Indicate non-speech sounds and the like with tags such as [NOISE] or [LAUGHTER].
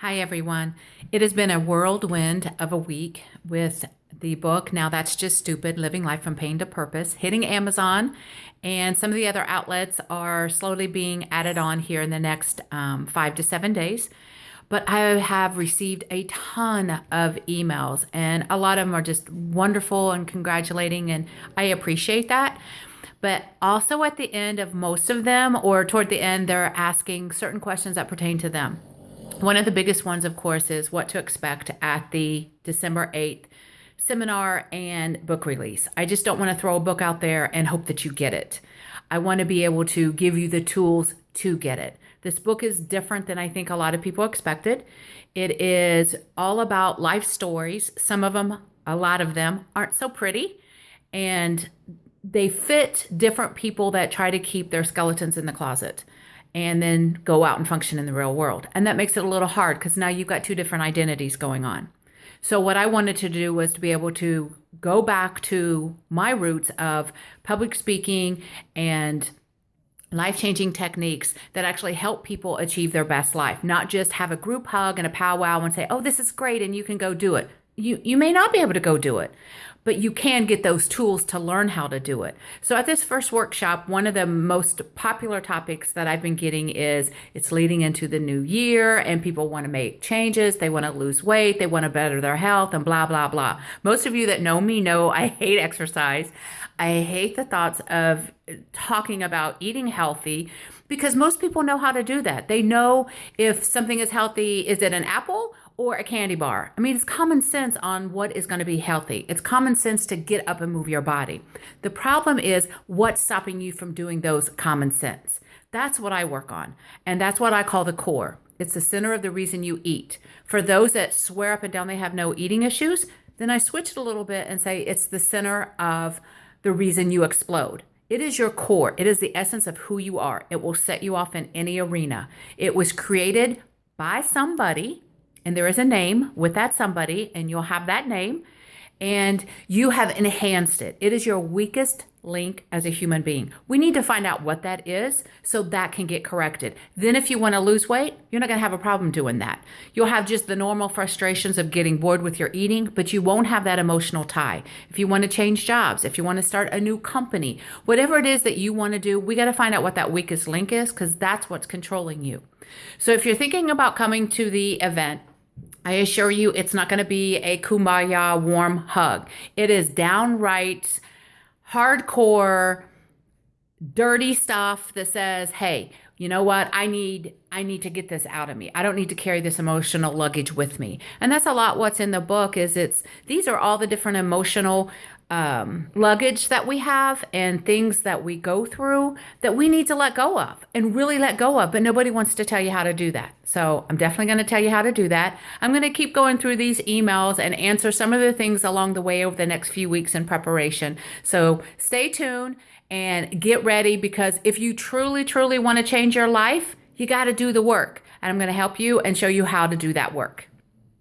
Hi, everyone. It has been a whirlwind of a week with the book Now That's Just Stupid Living Life from Pain to Purpose hitting Amazon, and some of the other outlets are slowly being added on here in the next um, five to seven days. But I have received a ton of emails, and a lot of them are just wonderful and congratulating, and I appreciate that. But also at the end of most of them, or toward the end, they're asking certain questions that pertain to them. One of the biggest ones, of course, is what to expect at the December 8th seminar and book release. I just don't want to throw a book out there and hope that you get it. I want to be able to give you the tools to get it. This book is different than I think a lot of people expected. It is all about life stories. Some of them, a lot of them, aren't so pretty. And they fit different people that try to keep their skeletons in the closet and then go out and function in the real world. And that makes it a little hard because now you've got two different identities going on. So, what I wanted to do was to be able to go back to my roots of public speaking and life changing techniques that actually help people achieve their best life, not just have a group hug and a powwow and say, oh, this is great and you can go do it you you may not be able to go do it but you can get those tools to learn how to do it so at this first workshop one of the most popular topics that i've been getting is it's leading into the new year and people want to make changes they want to lose weight they want to better their health and blah blah blah most of you that know me know i [LAUGHS] hate exercise i hate the thoughts of talking about eating healthy because most people know how to do that they know if something is healthy is it an apple or a candy bar. I mean, it's common sense on what is going to be healthy. It's common sense to get up and move your body. The problem is what's stopping you from doing those common sense. That's what I work on. And that's what I call the core. It's the center of the reason you eat. For those that swear up and down they have no eating issues, then I switch it a little bit and say it's the center of the reason you explode. It is your core. It is the essence of who you are. It will set you off in any arena. It was created by somebody and there is a name with that somebody, and you'll have that name, and you have enhanced it. It is your weakest link as a human being. We need to find out what that is so that can get corrected. Then, if you want to lose weight, you're not going to have a problem doing that. You'll have just the normal frustrations of getting bored with your eating, but you won't have that emotional tie. If you want to change jobs, if you want to start a new company, whatever it is that you want to do, we got to find out what that weakest link is because that's what's controlling you. So, if you're thinking about coming to the event, I assure you, it's not going to be a kumbaya warm hug. It is downright hardcore, dirty stuff that says, hey, you know what i need i need to get this out of me i don't need to carry this emotional luggage with me and that's a lot what's in the book is it's these are all the different emotional um, luggage that we have and things that we go through that we need to let go of and really let go of. But nobody wants to tell you how to do that. So I'm definitely going to tell you how to do that. I'm going to keep going through these emails and answer some of the things along the way over the next few weeks in preparation. So stay tuned and get ready because if you truly, truly want to change your life, you got to do the work. And I'm going to help you and show you how to do that work.